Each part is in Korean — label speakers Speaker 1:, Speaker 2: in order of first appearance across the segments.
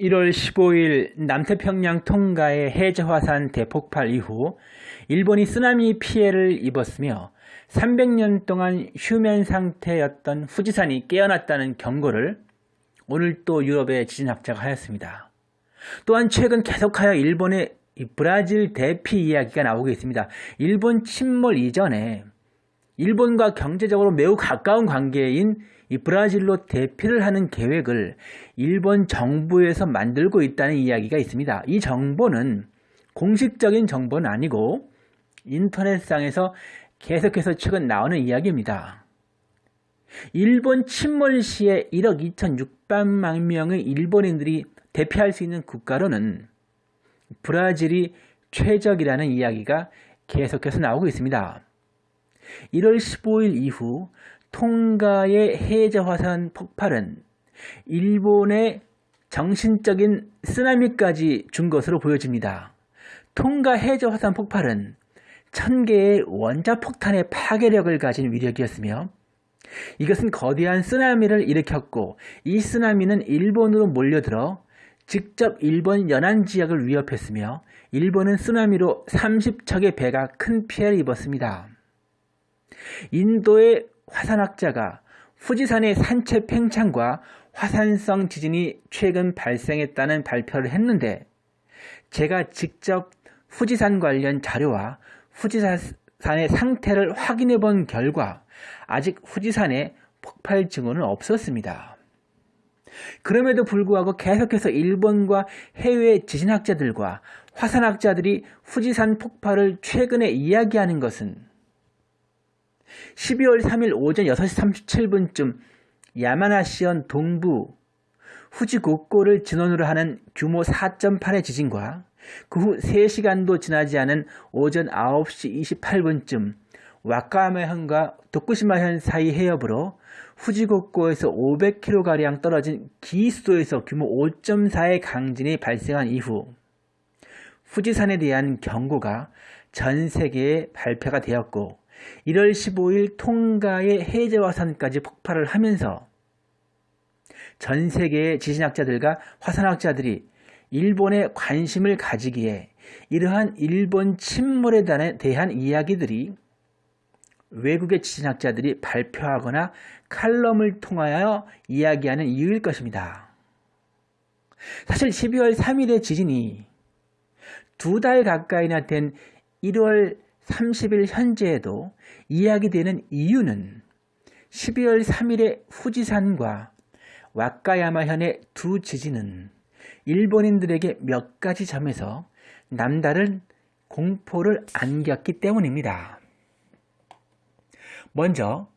Speaker 1: 1월 15일 남태평양 통가의 해저화산 대폭발 이후 일본이 쓰나미 피해를 입었으며 300년 동안 휴면 상태였던 후지산이 깨어났다는 경고를 오늘 또 유럽의 지진학자가 하였습니다. 또한 최근 계속하여 일본의 브라질 대피 이야기가 나오고 있습니다. 일본 침몰 이전에 일본과 경제적으로 매우 가까운 관계인 이 브라질로 대피를 하는 계획을 일본 정부에서 만들고 있다는 이야기가 있습니다. 이 정보는 공식적인 정보는 아니고 인터넷상에서 계속해서 최근 나오는 이야기입니다. 일본 침몰 시에 1억 2,600만 명의 일본인들이 대피할 수 있는 국가로는 브라질이 최적이라는 이야기가 계속해서 나오고 있습니다. 1월 15일 이후 통가의 해저 화산 폭발은 일본의 정신적인 쓰나미까지 준 것으로 보여집니다. 통가 해저 화산 폭발은 천개의 원자폭탄의 파괴력을 가진 위력이었으며 이것은 거대한 쓰나미를 일으켰고 이 쓰나미는 일본으로 몰려들어 직접 일본 연안 지역을 위협했으며 일본은 쓰나미로 30척의 배가 큰 피해를 입었습니다. 인도의 화산학자가 후지산의 산체 팽창과 화산성 지진이 최근 발생했다는 발표를 했는데 제가 직접 후지산 관련 자료와 후지산의 상태를 확인해 본 결과 아직 후지산에 폭발 증후는 없었습니다. 그럼에도 불구하고 계속해서 일본과 해외 지진학자들과 화산학자들이 후지산 폭발을 최근에 이야기하는 것은 12월 3일 오전 6시 37분쯤 야마나시현 동부 후지고코를 진원으로 하는 규모 4.8의 지진과 그 후 3시간도 지나지 않은 오전 9시 28분쯤 와카야마현과 도쿠시마현 사이 해협으로 후지고코에서 500km가량 떨어진 기수도에서 규모 5.4의 강진이 발생한 이후 후지산에 대한 경고가 전 세계에 발표가 되었고 1월 15일 통가의 해저화산까지 폭발을 하면서 전 세계의 지진학자들과 화산학자들이 일본에 관심을 가지기에 이러한 일본 침몰에 대한 이야기들이 외국의 지진학자들이 발표하거나 칼럼을 통하여 이야기하는 이유일 것입니다. 사실 12월 3일의 지진이 두 달 가까이나 된 1월 30일 현재에도 이야기되는 이유는 12월 3일의 후지산과 와카야마현의 두 지진은 일본인들에게 몇 가지 점에서 남다른 공포를 안겼기 때문입니다. 먼저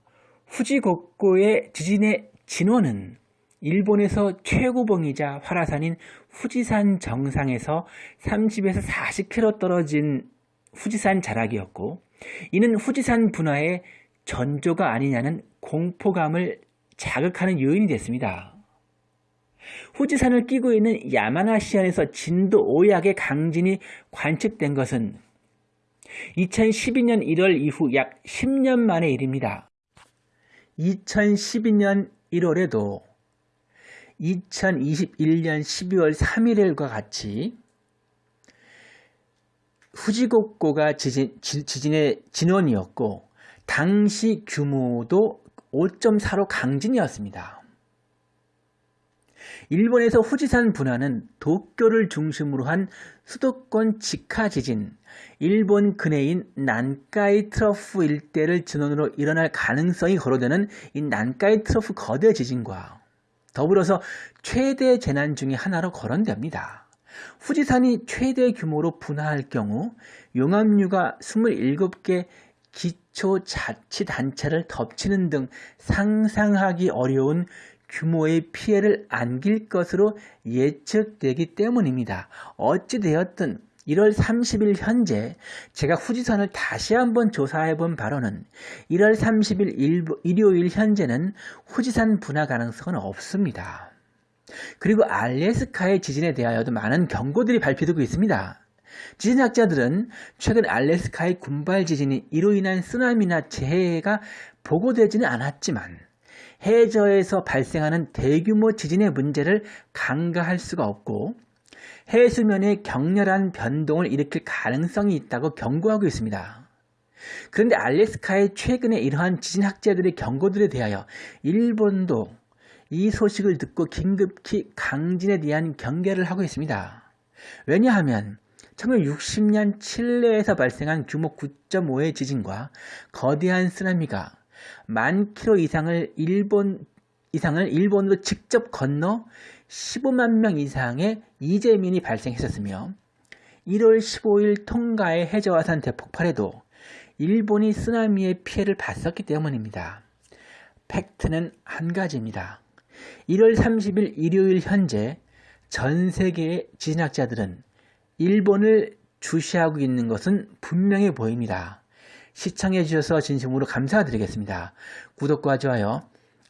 Speaker 1: 후지곡고의 지진의 진원은 일본에서 최고봉이자 활화산인 후지산 정상에서 30에서 40km 떨어진 후지산 자락이었고 이는 후지산 분화의 전조가 아니냐는 공포감을 자극하는 요인이 됐습니다. 후지산을 끼고 있는 야마나시현에서 진도 5약의 강진이 관측된 것은 2012년 1월 이후 약 10년 만의 일입니다. 2012년 1월에도 2021년 12월 3일과 같이 후지곡고가 지진, 지진 의 진원이었고 당시 규모도 5.4로 강진이었습니다. 일본에서 후지산 분화는 도쿄를 중심으로 한 수도권 직하 지진, 일본 근해인 난카이 트러프 일대를 진원으로 일어날 가능성이 거론되는 이 난카이 트러프 거대 지진과 더불어서 최대 재난 중의 하나로 거론됩니다. 후지산이 최대 규모로 분화할 경우 용암류가 27개 기초자치단체를 덮치는 등 상상하기 어려운 규모의 피해를 안길 것으로 예측되기 때문입니다. 어찌되었든 1월 30일 현재 제가 후지산을 다시 한번 조사해 본 바로는 1월 30일 일요일 현재는 후지산 분화 가능성은 없습니다. 그리고 알래스카의 지진에 대하여도 많은 경고들이 발표되고 있습니다. 지진학자들은 최근 알래스카의 군발 지진이 이로 인한 쓰나미나 재해가 보고되지는 않았지만 해저에서 발생하는 대규모 지진의 문제를 간과할 수가 없고 해수면의 격렬한 변동을 일으킬 가능성이 있다고 경고하고 있습니다. 그런데 알래스카의 최근의 이러한 지진학자들의 경고들에 대하여 일본도 이 소식을 듣고 긴급히 강진에 대한 경계를 하고 있습니다. 왜냐하면 1960년 칠레에서 발생한 규모 9.5의 지진과 거대한 쓰나미가 만 킬로 이상을 일본 이상을 일본으로 직접 건너 15만 명 이상의 이재민이 발생했었으며 1월 15일 통가의 해저화산 대폭발에도 일본이 쓰나미의 피해를 봤었기 때문입니다. 팩트는 한 가지입니다. 1월 30일 일요일 현재 전 세계의 지진학자들은 일본을 주시하고 있는 것은 분명해 보입니다. 시청해 주셔서 진심으로 감사드리겠습니다. 구독과 좋아요,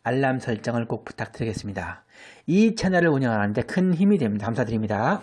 Speaker 1: 알람 설정을 꼭 부탁드리겠습니다. 이 채널을 운영하는데 큰 힘이 됩니다. 감사드립니다.